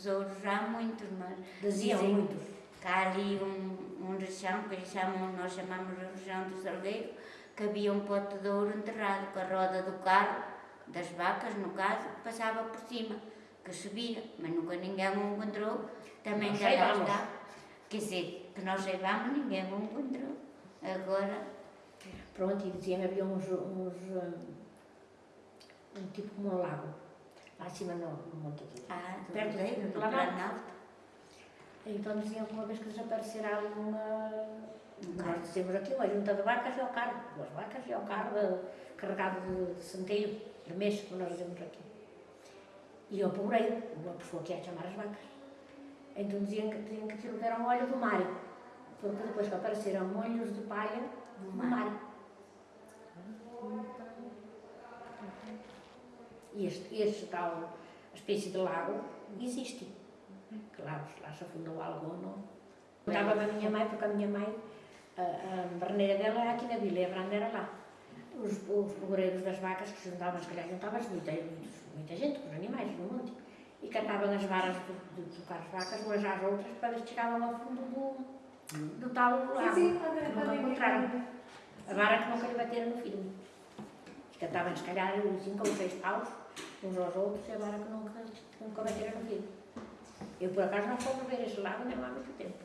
tesouros há muitos, mas dizem muitos. que há ali um, um região, que eles chamam, nós chamamos de região do Salgueiro, que havia um pote de ouro enterrado com a roda do carro, das vacas no caso, que passava por cima, que subia, mas nunca ninguém o encontrou, também já lá está. Quer dizer, que nós saibamos, ninguém o encontrou. Agora, Pronto, e diziam que havia uns, uns hum, um tipo como um lago, acima no, no Monte Aquilo. há do Perto do no Planalto. Então diziam que uma vez que desaparecerá ali uma. Um Nós dizemos aqui, uma junta de vacas e ao carro. Duas vacas e ao carro de- carregado de, de centeio, de mês, como nós dizemos aqui. E ao pobreiro, uma pessoa que ia chamar as vacas. Então diziam que, diziam que aquilo era um óleo do mar. Porque depois que apareceram molhos de palha Do do mar. Este, este tal espécie de lago existe. Claro, lá se afundou algo ou não. Contava a minha mãe, porque a minha mãe, a, a barneira dela era aqui na vila e a barneira era lá. Os, os pobreiros das vacas que se juntavam, se calhar juntavam-se muita, muita, gente, com os animais no monte, e catavam as varas de, de tocar as vacas umas às outras para ver se chegavam ao fundo do, do tal lago. Sim, sim, nunca encontraram. A vara que nunca lhe bateram no filho. Catavam, se calhar, cinco ou seis paus, uns aos outros, e a vara que nunca, nunca bateram no filho. Eu, por acaso, não fomos ver esse lago nem há muito tempo.